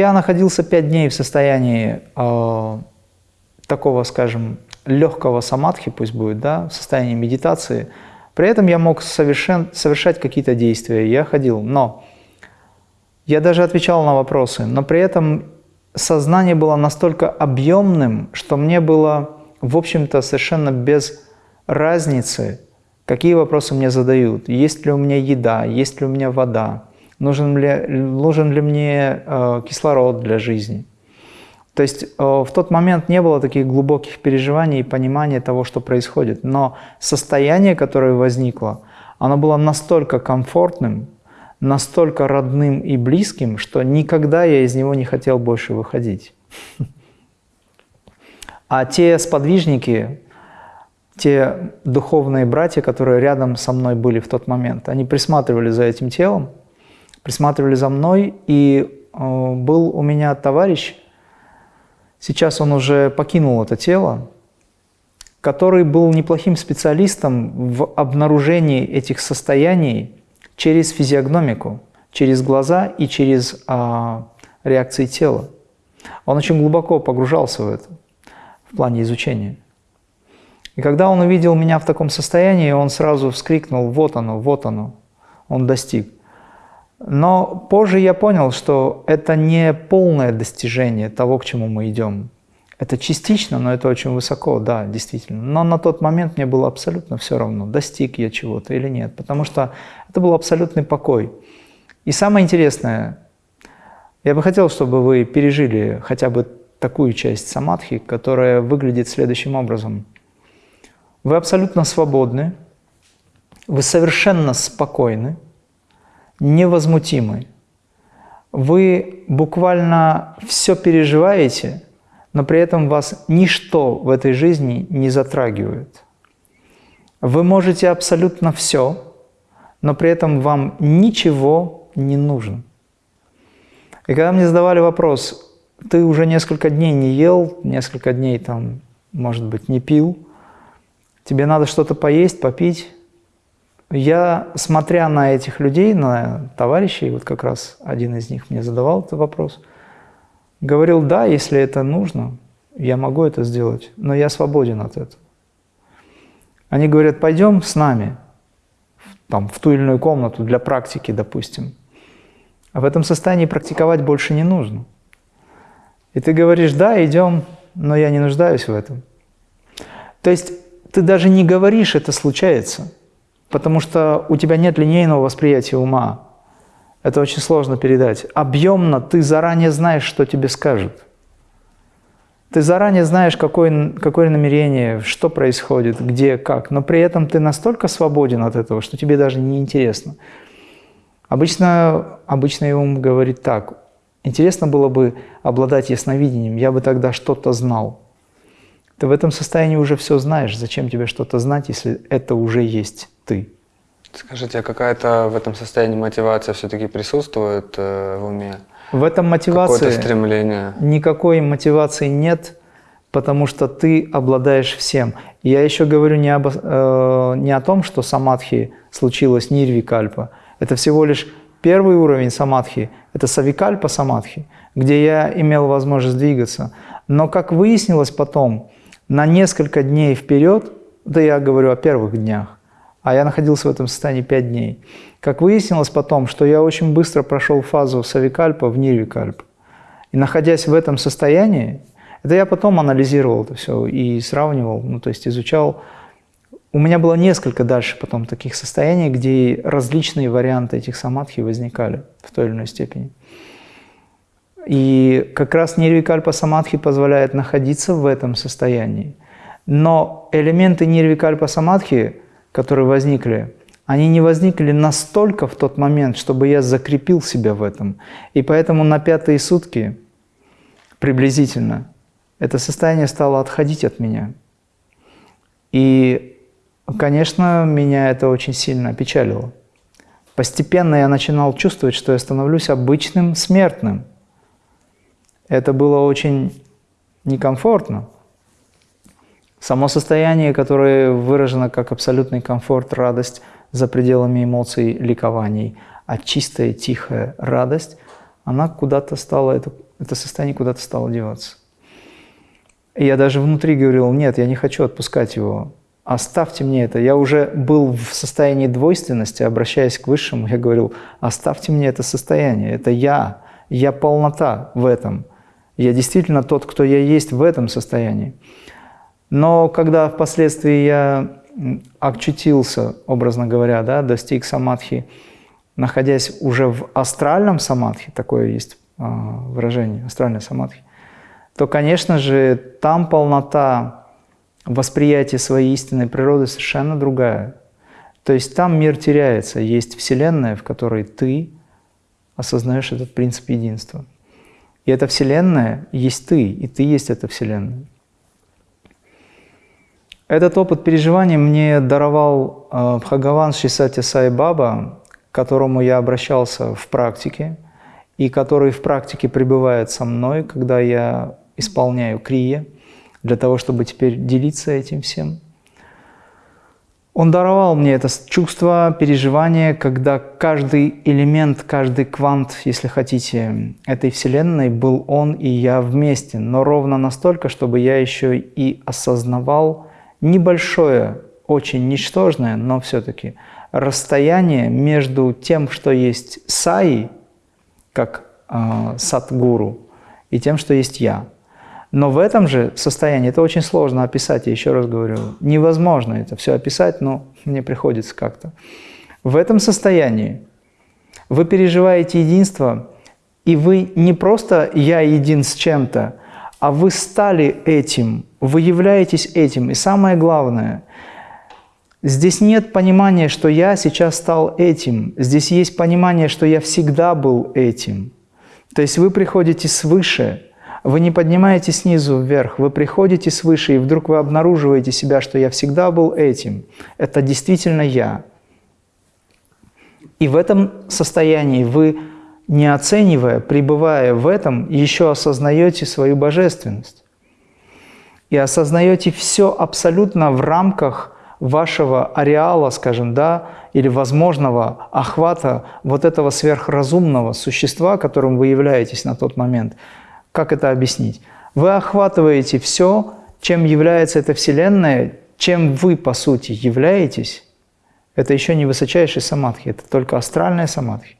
Я находился пять дней в состоянии э, такого, скажем, легкого самадхи, пусть будет, да, в состоянии медитации. При этом я мог совершен, совершать какие-то действия, я ходил, но я даже отвечал на вопросы, но при этом сознание было настолько объемным, что мне было, в общем-то, совершенно без разницы, какие вопросы мне задают. Есть ли у меня еда, есть ли у меня вода, нужен ли, нужен ли мне э, кислород для жизни. То есть э, в тот момент не было таких глубоких переживаний и понимания того, что происходит. Но состояние, которое возникло, оно было настолько комфортным, настолько родным и близким, что никогда я из него не хотел больше выходить. А те сподвижники, те духовные братья, которые рядом со мной были в тот момент, они присматривали за этим телом, присматривали за мной, и э, был у меня товарищ, сейчас он уже покинул это тело, который был неплохим специалистом в обнаружении этих состояний через физиогномику, через глаза и через а, реакции тела. Он очень глубоко погружался в это в плане изучения. И когда он увидел меня в таком состоянии, он сразу вскрикнул «Вот оно, вот оно!» Он достиг. Но позже я понял, что это не полное достижение того, к чему мы идем. Это частично, но это очень высоко, да, действительно. Но на тот момент мне было абсолютно все равно, достиг я чего-то или нет, потому что это был абсолютный покой. И самое интересное, я бы хотел, чтобы вы пережили хотя бы такую часть самадхи, которая выглядит следующим образом. Вы абсолютно свободны, вы совершенно спокойны, невозмутимы. Вы буквально все переживаете – но при этом вас ничто в этой жизни не затрагивает. Вы можете абсолютно все, но при этом вам ничего не нужно. И когда мне задавали вопрос, ты уже несколько дней не ел, несколько дней там, может быть, не пил, тебе надо что-то поесть, попить. Я, смотря на этих людей, на товарищей, вот как раз один из них мне задавал этот вопрос – Говорил, да, если это нужно, я могу это сделать, но я свободен от этого. Они говорят, пойдем с нами там, в ту или иную комнату для практики, допустим. А в этом состоянии практиковать больше не нужно. И ты говоришь, да, идем, но я не нуждаюсь в этом. То есть ты даже не говоришь, это случается, потому что у тебя нет линейного восприятия ума. Это очень сложно передать. Объемно ты заранее знаешь, что тебе скажут. Ты заранее знаешь, какое, какое намерение, что происходит, где, как. Но при этом ты настолько свободен от этого, что тебе даже не интересно. Обычно, обычно ум говорит так. Интересно было бы обладать ясновидением, я бы тогда что-то знал. Ты в этом состоянии уже все знаешь. Зачем тебе что-то знать, если это уже есть ты? Скажите, а какая-то в этом состоянии мотивация все-таки присутствует э, в уме? В этом мотивации стремление? никакой мотивации нет, потому что ты обладаешь всем. Я еще говорю не, об, э, не о том, что самадхи случилось нирвикальпа. Это всего лишь первый уровень самадхи, это савикальпа самадхи, где я имел возможность двигаться. Но, как выяснилось потом, на несколько дней вперед, да я говорю о первых днях, а я находился в этом состоянии 5 дней. Как выяснилось потом, что я очень быстро прошел фазу савикальпа в нирвикальп. И находясь в этом состоянии, это я потом анализировал это все и сравнивал, ну то есть изучал. У меня было несколько дальше потом таких состояний, где различные варианты этих самадхи возникали в той или иной степени. И как раз нирвикальпа самадхи позволяет находиться в этом состоянии. Но элементы нирвикальпа самадхи – которые возникли, они не возникли настолько в тот момент, чтобы я закрепил себя в этом. И поэтому на пятые сутки приблизительно это состояние стало отходить от меня. И, конечно, меня это очень сильно опечалило. Постепенно я начинал чувствовать, что я становлюсь обычным смертным. Это было очень некомфортно. Само состояние, которое выражено как абсолютный комфорт, радость за пределами эмоций, ликований, а чистая, тихая радость, она куда-то стала, это Это состояние куда-то стало деваться. И я даже внутри говорил, нет, я не хочу отпускать его. Оставьте мне это. Я уже был в состоянии двойственности, обращаясь к Высшему, я говорил, оставьте мне это состояние. Это я. Я полнота в этом. Я действительно тот, кто я есть в этом состоянии. Но когда впоследствии я очутился, образно говоря, да, достиг самадхи, находясь уже в астральном самадхи, такое есть а, выражение, астральной самадхи, то, конечно же, там полнота восприятия своей истинной природы совершенно другая. То есть там мир теряется, есть Вселенная, в которой ты осознаешь этот принцип единства. И эта Вселенная есть ты, и ты есть эта Вселенная. Этот опыт переживания мне даровал э, Бхагаван Шисати Сай Баба, к которому я обращался в практике, и который в практике пребывает со мной, когда я исполняю крия, для того, чтобы теперь делиться этим всем. Он даровал мне это чувство, переживание, когда каждый элемент, каждый квант, если хотите, этой Вселенной был он и я вместе, но ровно настолько, чтобы я еще и осознавал, небольшое, очень ничтожное, но все-таки расстояние между тем, что есть саи, как э, садгуру, и тем, что есть я. Но в этом же состоянии, это очень сложно описать, я еще раз говорю, невозможно это все описать, но мне приходится как-то. В этом состоянии вы переживаете единство, и вы не просто «я един с чем-то», а вы стали этим, вы являетесь этим. И самое главное, здесь нет понимания, что я сейчас стал этим. Здесь есть понимание, что я всегда был этим. То есть вы приходите свыше, вы не поднимаете снизу вверх, вы приходите свыше, и вдруг вы обнаруживаете себя, что я всегда был этим. Это действительно я. И в этом состоянии вы не оценивая, пребывая в этом, еще осознаете свою божественность. И осознаете все абсолютно в рамках вашего ареала, скажем, да, или возможного охвата вот этого сверхразумного существа, которым вы являетесь на тот момент. Как это объяснить? Вы охватываете все, чем является эта Вселенная, чем вы, по сути, являетесь. Это еще не высочайший самадхи, это только астральная самадхи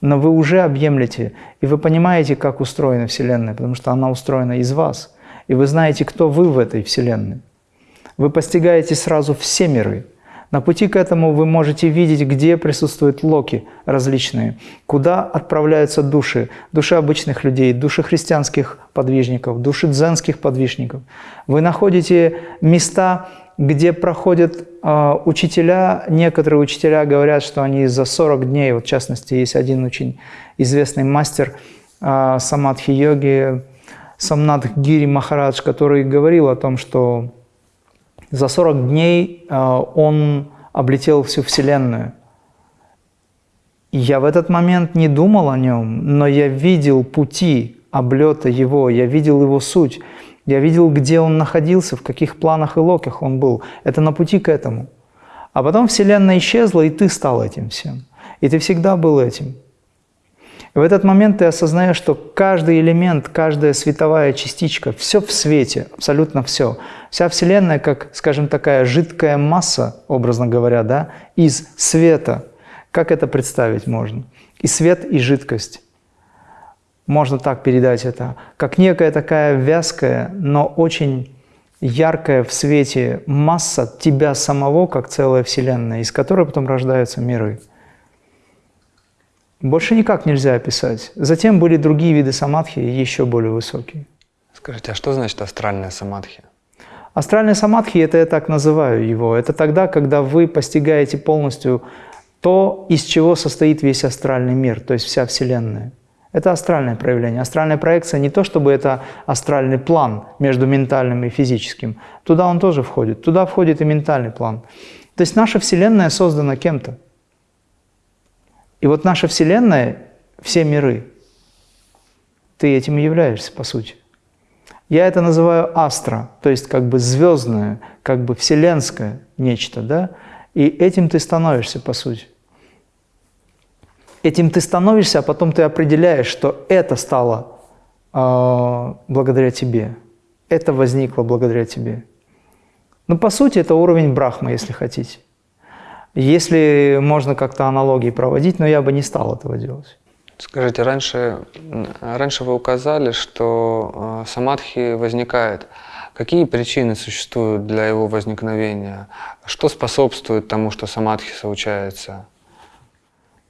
но вы уже объемлете, и вы понимаете, как устроена Вселенная, потому что она устроена из вас, и вы знаете, кто вы в этой Вселенной. Вы постигаете сразу все миры. На пути к этому вы можете видеть, где присутствуют локи различные, куда отправляются души, души обычных людей, души христианских подвижников, души дзенских подвижников. Вы находите места, где проходят э, учителя, некоторые учителя говорят, что они за 40 дней, вот в частности, есть один очень известный мастер э, самадхи-йоги, Самнат Гири Махарадж, который говорил о том, что за 40 дней э, он облетел всю Вселенную. Я в этот момент не думал о нем, но я видел пути облета его, я видел его суть. Я видел, где он находился, в каких планах и локах он был. Это на пути к этому. А потом Вселенная исчезла, и ты стал этим всем. И ты всегда был этим. И в этот момент ты осознаешь, что каждый элемент, каждая световая частичка, все в свете, абсолютно все. Вся Вселенная, как, скажем, такая жидкая масса, образно говоря, да, из света. Как это представить можно? И свет, и жидкость можно так передать это, как некая такая вязкая, но очень яркая в свете масса тебя самого, как целая Вселенная, из которой потом рождаются миры. Больше никак нельзя описать. Затем были другие виды самадхи, еще более высокие. Скажите, а что значит астральная самадхи? Астральная самадхи – это я так называю его. Это тогда, когда вы постигаете полностью то, из чего состоит весь астральный мир, то есть вся Вселенная. Это астральное проявление. Астральная проекция не то, чтобы это астральный план между ментальным и физическим. Туда он тоже входит. Туда входит и ментальный план. То есть наша Вселенная создана кем-то. И вот наша Вселенная, все миры, ты этим и являешься, по сути. Я это называю астра, то есть как бы звездное, как бы вселенское нечто, да? И этим ты становишься, по сути. Этим ты становишься, а потом ты определяешь, что это стало э, благодаря тебе. Это возникло благодаря тебе. Ну, по сути, это уровень брахмы, если хотите. Если можно как-то аналогии проводить, но я бы не стал этого делать. Скажите, раньше, раньше вы указали, что э, самадхи возникает. Какие причины существуют для его возникновения? Что способствует тому, что самадхи случается?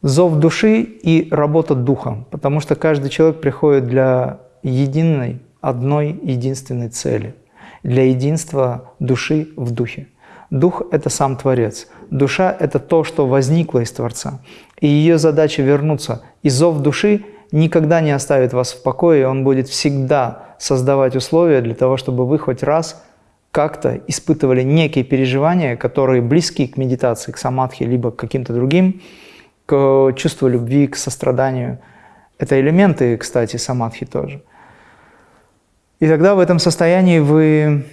Зов души и работа духа, потому что каждый человек приходит для единой, одной единственной цели, для единства души в духе. Дух – это сам Творец. Душа – это то, что возникло из Творца. И ее задача вернуться. И зов души никогда не оставит вас в покое, он будет всегда создавать условия для того, чтобы вы хоть раз как-то испытывали некие переживания, которые близки к медитации, к самадхи, либо к каким-то другим, к чувству любви, к состраданию. Это элементы, кстати, самадхи тоже. И тогда в этом состоянии вы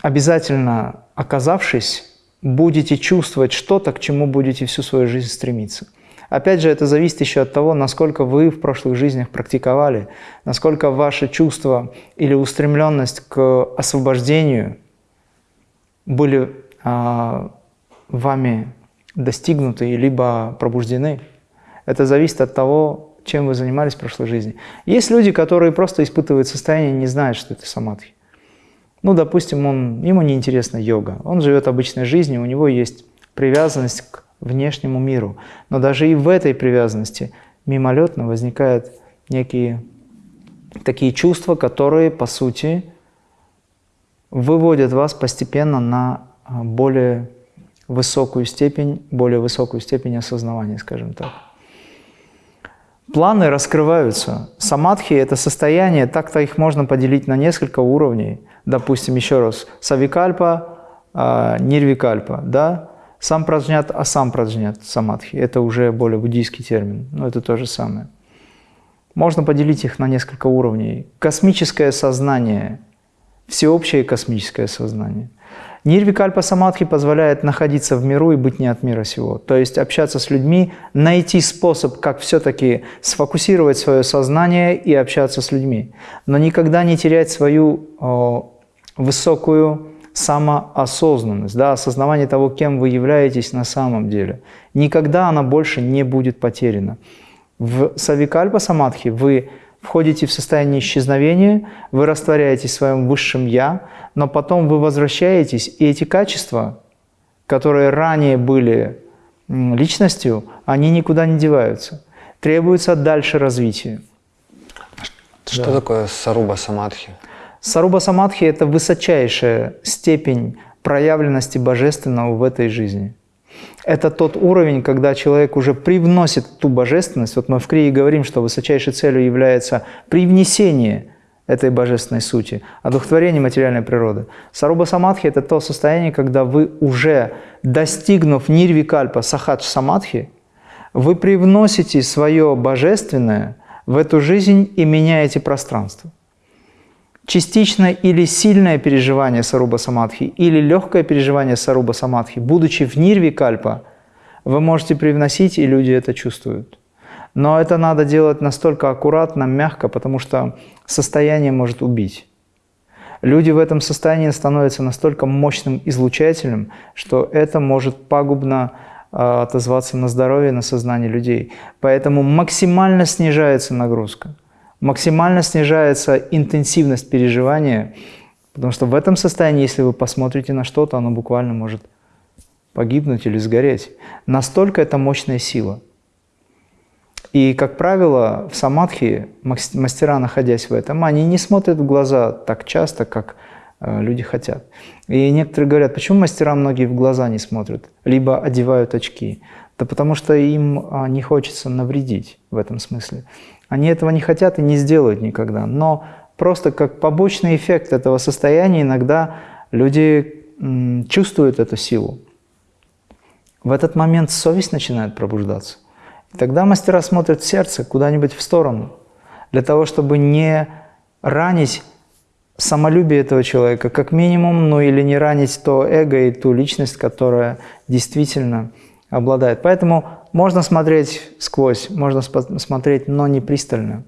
обязательно, оказавшись, будете чувствовать что-то, к чему будете всю свою жизнь стремиться – Опять же, это зависит еще от того, насколько вы в прошлых жизнях практиковали, насколько ваше чувство или устремленность к освобождению были а, вами достигнуты либо пробуждены. Это зависит от того, чем вы занимались в прошлой жизни. Есть люди, которые просто испытывают состояние, не знают, что это самадхи. Ну, допустим, он, ему не интересна йога, он живет обычной жизнью, у него есть привязанность к внешнему миру. Но даже и в этой привязанности мимолетно возникают некие такие чувства, которые, по сути, выводят вас постепенно на а, более высокую степень, более высокую степень осознавания, скажем так. Планы раскрываются. Самадхи – это состояние, так-то их можно поделить на несколько уровней. Допустим, еще раз, савикальпа, а, нирвикальпа, да? Сам праджнят, а сам праджнят самадхи. Это уже более буддийский термин, но это то же самое. Можно поделить их на несколько уровней. Космическое сознание, всеобщее космическое сознание. Нирвикальпа самадхи позволяет находиться в миру и быть не от мира сего. То есть общаться с людьми, найти способ, как все-таки сфокусировать свое сознание и общаться с людьми. Но никогда не терять свою о, высокую самоосознанность, да, осознавание того, кем вы являетесь на самом деле. Никогда она больше не будет потеряна. В савикальпа самадхи вы входите в состояние исчезновения, вы растворяетесь в своем высшем «я», но потом вы возвращаетесь, и эти качества, которые ранее были личностью, они никуда не деваются. Требуется дальше развития. Что да. такое саруба самадхи? Саруба Самадхи – это высочайшая степень проявленности божественного в этой жизни. Это тот уровень, когда человек уже привносит ту божественность. Вот мы в Крии говорим, что высочайшей целью является привнесение этой божественной сути, одухотворение материальной природы. Саруба Самадхи – это то состояние, когда вы уже, достигнув нирвикальпа сахадж самадхи, вы привносите свое божественное в эту жизнь и меняете пространство частичное или сильное переживание саруба самадхи, или легкое переживание саруба самадхи, будучи в нирве кальпа, вы можете привносить, и люди это чувствуют. Но это надо делать настолько аккуратно, мягко, потому что состояние может убить. Люди в этом состоянии становятся настолько мощным излучателем, что это может пагубно а, отозваться на здоровье, на сознание людей. Поэтому максимально снижается нагрузка максимально снижается интенсивность переживания, потому что в этом состоянии, если вы посмотрите на что-то, оно буквально может погибнуть или сгореть. Настолько это мощная сила. И, как правило, в самадхи мастера, находясь в этом, они не смотрят в глаза так часто, как э, люди хотят. И некоторые говорят, почему мастера многие в глаза не смотрят, либо одевают очки. Да потому что им а, не хочется навредить в этом смысле. Они этого не хотят и не сделают никогда. Но просто как побочный эффект этого состояния иногда люди чувствуют эту силу. В этот момент совесть начинает пробуждаться. И тогда мастера смотрят сердце куда-нибудь в сторону, для того, чтобы не ранить самолюбие этого человека, как минимум, ну или не ранить то эго и ту личность, которая действительно обладает. Поэтому можно смотреть сквозь, можно смотреть, но не пристально.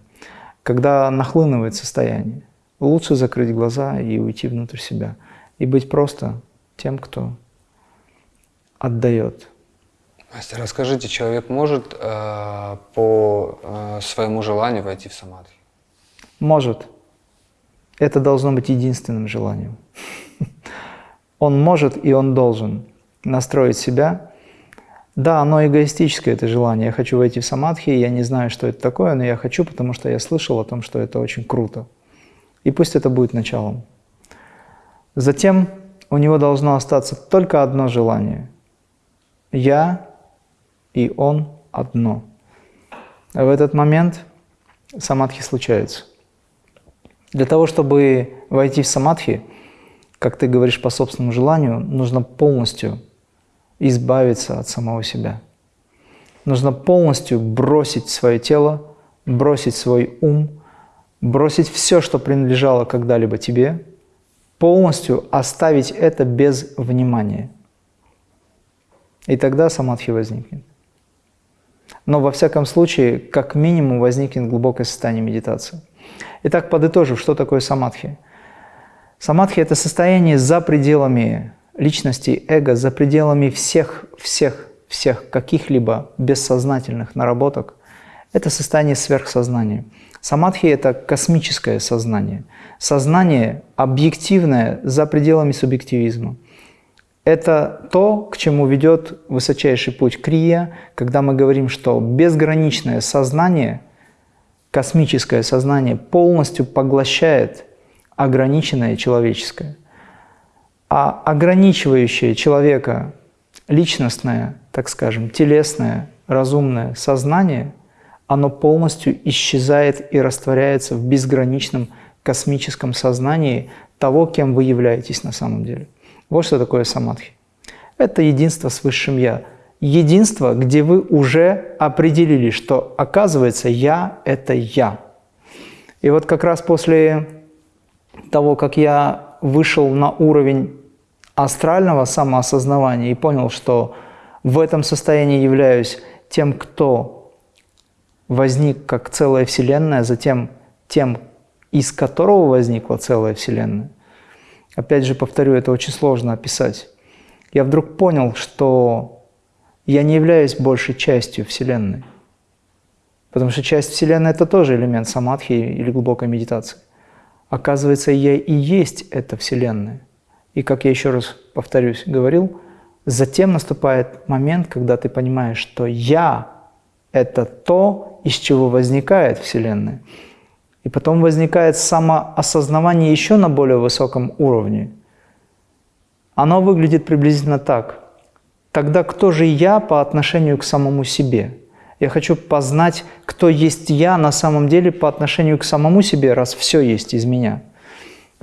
когда нахлынывает состояние. Лучше закрыть глаза и уйти внутрь себя. И быть просто тем, кто отдает. Мастер, расскажите, человек может э, по э, своему желанию войти в самадхи? Может. Это должно быть единственным желанием. Он может и он должен настроить себя. Да, оно эгоистическое, это желание. Я хочу войти в самадхи, я не знаю, что это такое, но я хочу, потому что я слышал о том, что это очень круто. И пусть это будет началом. Затем у него должно остаться только одно желание. Я и он одно. В этот момент самадхи случается. Для того, чтобы войти в самадхи, как ты говоришь по собственному желанию, нужно полностью избавиться от самого себя. Нужно полностью бросить свое тело, бросить свой ум, бросить все, что принадлежало когда-либо тебе, полностью оставить это без внимания. И тогда самадхи возникнет. Но во всяком случае, как минимум, возникнет глубокое состояние медитации. Итак, подытожив, что такое самадхи? Самадхи – это состояние за пределами личности, эго, за пределами всех, всех, всех каких-либо бессознательных наработок. Это состояние сверхсознания. Самадхи – это космическое сознание. Сознание объективное за пределами субъективизма. Это то, к чему ведет высочайший путь Крия, когда мы говорим, что безграничное сознание, космическое сознание полностью поглощает ограниченное человеческое. А ограничивающее человека личностное, так скажем, телесное, разумное сознание, оно полностью исчезает и растворяется в безграничном космическом сознании того, кем вы являетесь на самом деле. Вот что такое самадхи. Это единство с Высшим Я. Единство, где вы уже определили, что оказывается Я – это Я. И вот как раз после того, как я вышел на уровень астрального самоосознавания и понял, что в этом состоянии являюсь тем, кто возник как целая Вселенная, затем тем, из которого возникла целая Вселенная – Опять же, повторю, это очень сложно описать. Я вдруг понял, что я не являюсь большей частью Вселенной. Потому что часть Вселенной – это тоже элемент самадхи или глубокой медитации. Оказывается, я и есть эта Вселенная. И, как я еще раз повторюсь, говорил, затем наступает момент, когда ты понимаешь, что «я» – это то, из чего возникает Вселенная. И потом возникает самоосознавание еще на более высоком уровне. Оно выглядит приблизительно так. Тогда кто же я по отношению к самому себе? Я хочу познать, кто есть я на самом деле по отношению к самому себе, раз все есть из меня.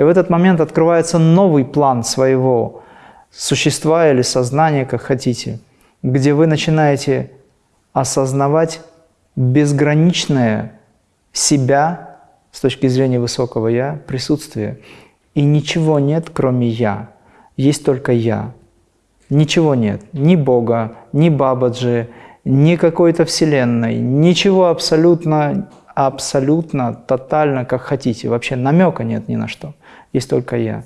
И в этот момент открывается новый план своего существа или сознания, как хотите, где вы начинаете осознавать безграничное себя с точки зрения высокого «я» присутствие. И ничего нет, кроме «я». Есть только «я». Ничего нет. Ни Бога, ни Бабаджи, ни какой-то Вселенной. Ничего абсолютно, абсолютно, тотально, как хотите. Вообще намека нет ни на что. Есть только «я».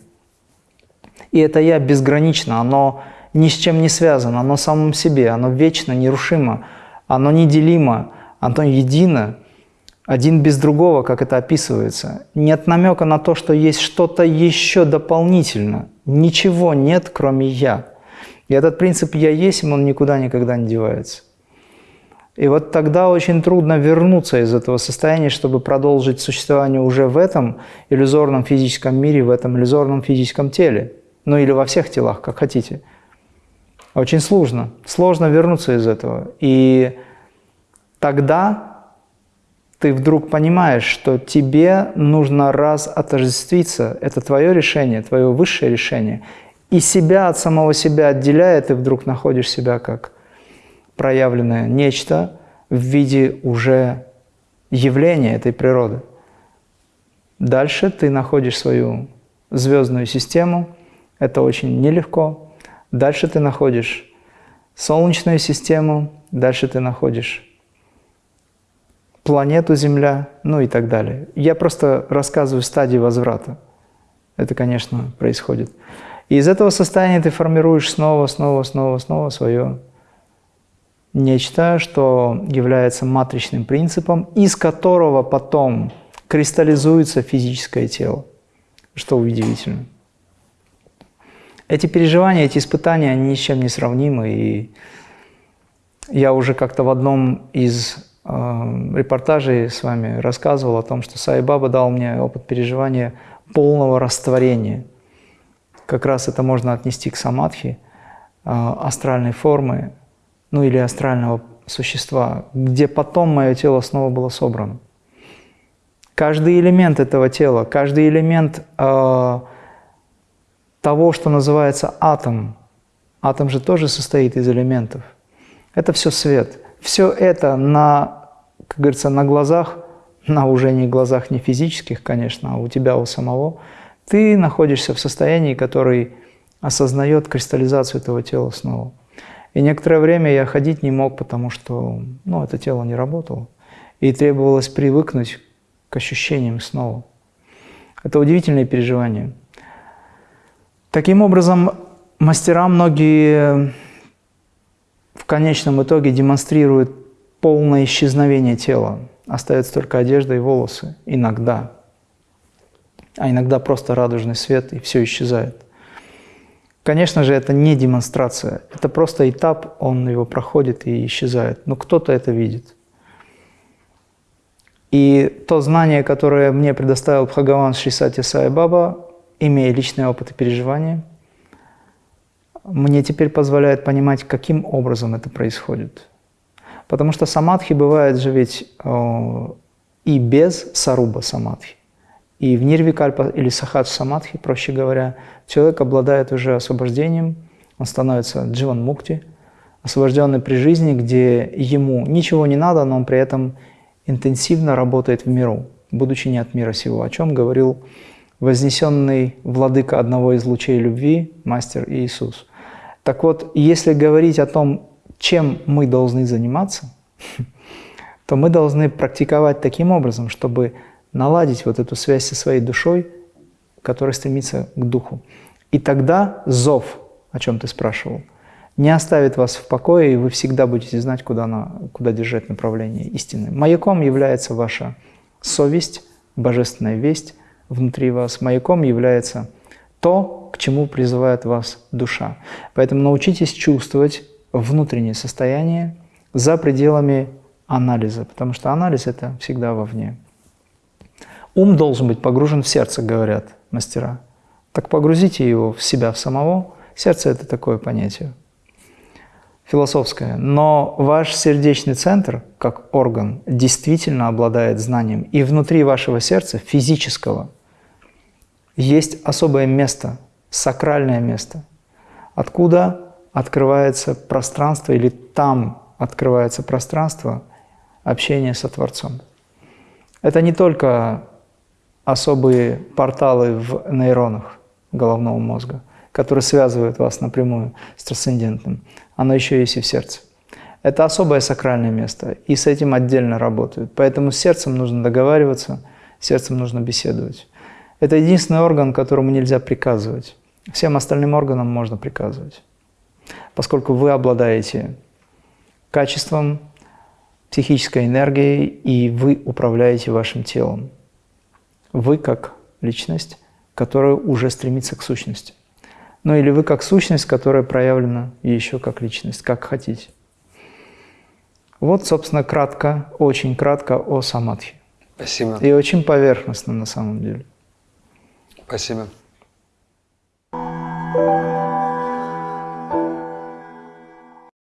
И это «я» безгранично, оно ни с чем не связано, оно самом себе, оно вечно, нерушимо, оно неделимо, оно едино один без другого, как это описывается. Нет намека на то, что есть что-то еще дополнительно. Ничего нет, кроме «я». И этот принцип «я есть», он никуда никогда не девается. И вот тогда очень трудно вернуться из этого состояния, чтобы продолжить существование уже в этом иллюзорном физическом мире, в этом иллюзорном физическом теле. Ну или во всех телах, как хотите. Очень сложно. Сложно вернуться из этого. И тогда ты вдруг понимаешь, что тебе нужно раз отождествиться, это твое решение, твое высшее решение, и себя от самого себя отделяя, ты вдруг находишь себя как проявленное нечто в виде уже явления этой природы. Дальше ты находишь свою звездную систему, это очень нелегко. Дальше ты находишь Солнечную систему, дальше ты находишь планету Земля, ну и так далее. Я просто рассказываю стадии возврата. Это, конечно, происходит. И из этого состояния ты формируешь снова, снова, снова, снова свое нечто, что является матричным принципом, из которого потом кристаллизуется физическое тело, что удивительно. Эти переживания, эти испытания, они ни с чем не сравнимы. И я уже как-то в одном из э, репортажей с вами рассказывал о том, что Сай Баба дал мне опыт переживания полного растворения. Как раз это можно отнести к самадхи, э, астральной формы, ну или астрального существа, где потом мое тело снова было собрано. Каждый элемент этого тела, каждый элемент э, того, что называется атом. Атом же тоже состоит из элементов. Это все свет. Все это на, как говорится, на глазах, на уже не глазах не физических, конечно, а у тебя у самого, ты находишься в состоянии, который осознает кристаллизацию этого тела снова. И некоторое время я ходить не мог, потому что ну, это тело не работало. И требовалось привыкнуть к ощущениям снова. Это удивительное переживание. Таким образом, мастера многие в конечном итоге демонстрируют полное исчезновение тела. Остается только одежда и волосы. Иногда. А иногда просто радужный свет, и все исчезает. Конечно же, это не демонстрация. Это просто этап, он его проходит и исчезает. Но кто-то это видит. И то знание, которое мне предоставил Бхагаван Шрисати Сай Баба, имея личный опыт и переживания, мне теперь позволяет понимать, каким образом это происходит. Потому что самадхи бывает же ведь э, и без саруба самадхи. И в нирвикальпа или сахадж самадхи, проще говоря, человек обладает уже освобождением, он становится дживан мукти, освобожденный при жизни, где ему ничего не надо, но он при этом интенсивно работает в миру, будучи не от мира сего, о чем говорил вознесенный владыка одного из лучей любви, мастер Иисус. Так вот, если говорить о том, чем мы должны заниматься, то мы должны практиковать таким образом, чтобы наладить вот эту связь со своей душой, которая стремится к духу. И тогда зов, о чем ты спрашивал, не оставит вас в покое, и вы всегда будете знать, куда, на, куда держать направление истины. Маяком является ваша совесть, божественная весть, внутри вас маяком является то, к чему призывает вас душа. Поэтому научитесь чувствовать внутреннее состояние за пределами анализа, потому что анализ – это всегда вовне. Ум должен быть погружен в сердце, говорят мастера. Так погрузите его в себя в самого. Сердце – это такое понятие философское. Но ваш сердечный центр, как орган, действительно обладает знанием. И внутри вашего сердца, физического, есть особое место, сакральное место, откуда открывается пространство или там открывается пространство общения со Творцом. Это не только особые порталы в нейронах головного мозга, которые связывают вас напрямую с трансцендентным. Оно еще есть и в сердце. Это особое сакральное место, и с этим отдельно работают. Поэтому с сердцем нужно договариваться, с сердцем нужно беседовать. Это единственный орган, которому нельзя приказывать. Всем остальным органам можно приказывать, поскольку вы обладаете качеством, психической энергией, и вы управляете вашим телом. Вы как личность, которая уже стремится к сущности. Ну или вы как сущность, которая проявлена еще как личность, как хотите. Вот, собственно, кратко, очень кратко о самадхи. Спасибо. И очень поверхностно на самом деле. Спасибо.